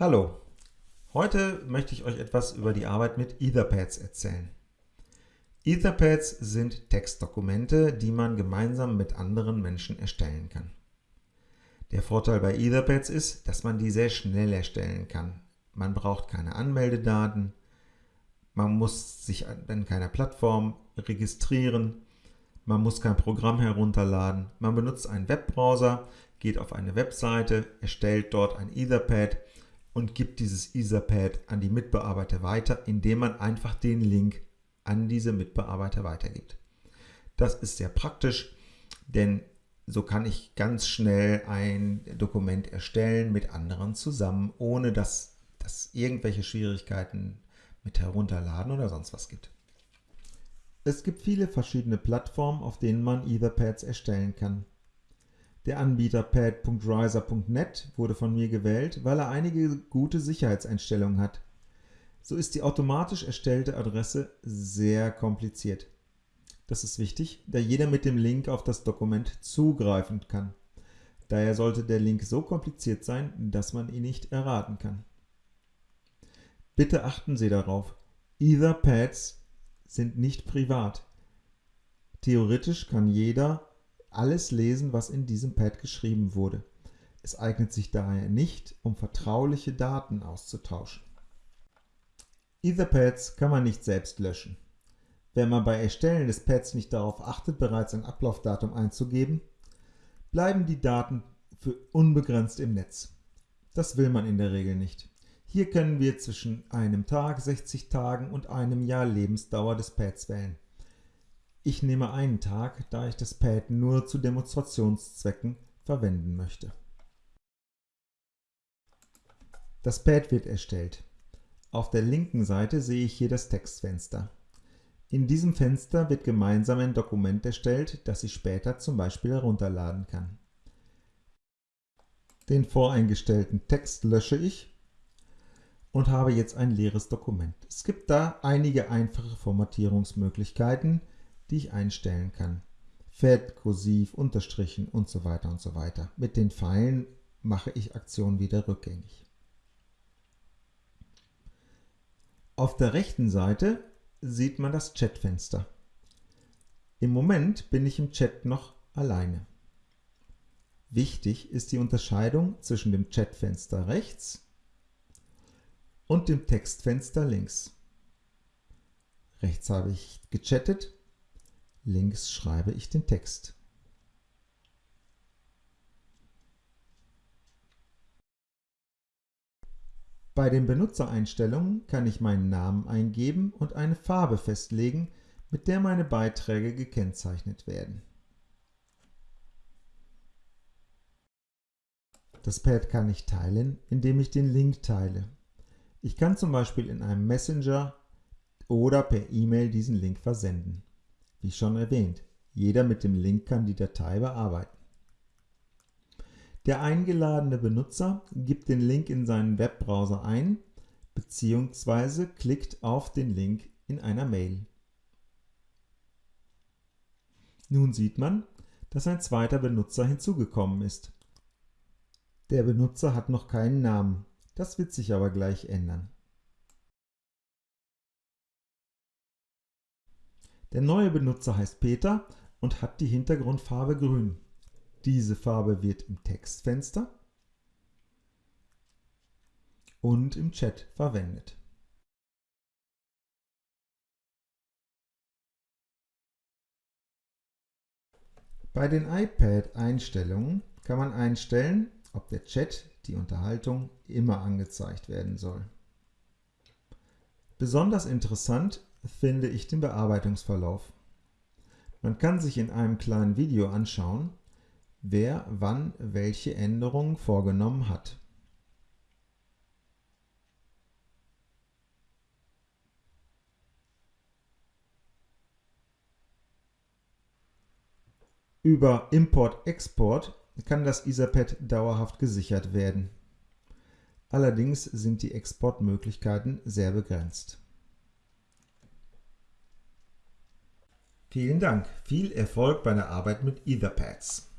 Hallo, heute möchte ich euch etwas über die Arbeit mit Etherpads erzählen. Etherpads sind Textdokumente, die man gemeinsam mit anderen Menschen erstellen kann. Der Vorteil bei Etherpads ist, dass man die sehr schnell erstellen kann. Man braucht keine Anmeldedaten, man muss sich an keiner Plattform registrieren, man muss kein Programm herunterladen, man benutzt einen Webbrowser, geht auf eine Webseite, erstellt dort ein Etherpad und gibt dieses Etherpad an die Mitbearbeiter weiter, indem man einfach den Link an diese Mitbearbeiter weitergibt. Das ist sehr praktisch, denn so kann ich ganz schnell ein Dokument erstellen mit anderen zusammen, ohne dass es irgendwelche Schwierigkeiten mit Herunterladen oder sonst was gibt. Es gibt viele verschiedene Plattformen, auf denen man Etherpads erstellen kann. Der Anbieter pad.riser.net wurde von mir gewählt, weil er einige gute Sicherheitseinstellungen hat. So ist die automatisch erstellte Adresse sehr kompliziert. Das ist wichtig, da jeder mit dem Link auf das Dokument zugreifen kann. Daher sollte der Link so kompliziert sein, dass man ihn nicht erraten kann. Bitte achten Sie darauf, Etherpads sind nicht privat. Theoretisch kann jeder alles lesen, was in diesem Pad geschrieben wurde. Es eignet sich daher nicht, um vertrauliche Daten auszutauschen. Etherpads kann man nicht selbst löschen. Wenn man bei Erstellen des Pads nicht darauf achtet, bereits ein Ablaufdatum einzugeben, bleiben die Daten für unbegrenzt im Netz. Das will man in der Regel nicht. Hier können wir zwischen einem Tag, 60 Tagen und einem Jahr Lebensdauer des Pads wählen. Ich nehme einen Tag, da ich das Pad nur zu Demonstrationszwecken verwenden möchte. Das Pad wird erstellt. Auf der linken Seite sehe ich hier das Textfenster. In diesem Fenster wird gemeinsam ein Dokument erstellt, das ich später zum Beispiel herunterladen kann. Den voreingestellten Text lösche ich und habe jetzt ein leeres Dokument. Es gibt da einige einfache Formatierungsmöglichkeiten, die ich einstellen kann. Fett, kursiv, unterstrichen und so weiter und so weiter. Mit den Pfeilen mache ich Aktionen wieder rückgängig. Auf der rechten Seite sieht man das Chatfenster. Im Moment bin ich im Chat noch alleine. Wichtig ist die Unterscheidung zwischen dem Chatfenster rechts und dem Textfenster links. Rechts habe ich gechattet, Links schreibe ich den Text. Bei den Benutzereinstellungen kann ich meinen Namen eingeben und eine Farbe festlegen, mit der meine Beiträge gekennzeichnet werden. Das Pad kann ich teilen, indem ich den Link teile. Ich kann zum Beispiel in einem Messenger oder per E-Mail diesen Link versenden. Wie schon erwähnt, jeder mit dem Link kann die Datei bearbeiten. Der eingeladene Benutzer gibt den Link in seinen Webbrowser ein bzw. klickt auf den Link in einer Mail. Nun sieht man, dass ein zweiter Benutzer hinzugekommen ist. Der Benutzer hat noch keinen Namen, das wird sich aber gleich ändern. Der neue Benutzer heißt Peter und hat die Hintergrundfarbe grün. Diese Farbe wird im Textfenster und im Chat verwendet. Bei den iPad-Einstellungen kann man einstellen, ob der Chat, die Unterhaltung, immer angezeigt werden soll. Besonders interessant finde ich den Bearbeitungsverlauf. Man kann sich in einem kleinen Video anschauen, wer wann welche Änderungen vorgenommen hat. Über Import-Export kann das Etherpad dauerhaft gesichert werden. Allerdings sind die Exportmöglichkeiten sehr begrenzt. Vielen Dank, viel Erfolg bei der Arbeit mit Etherpads.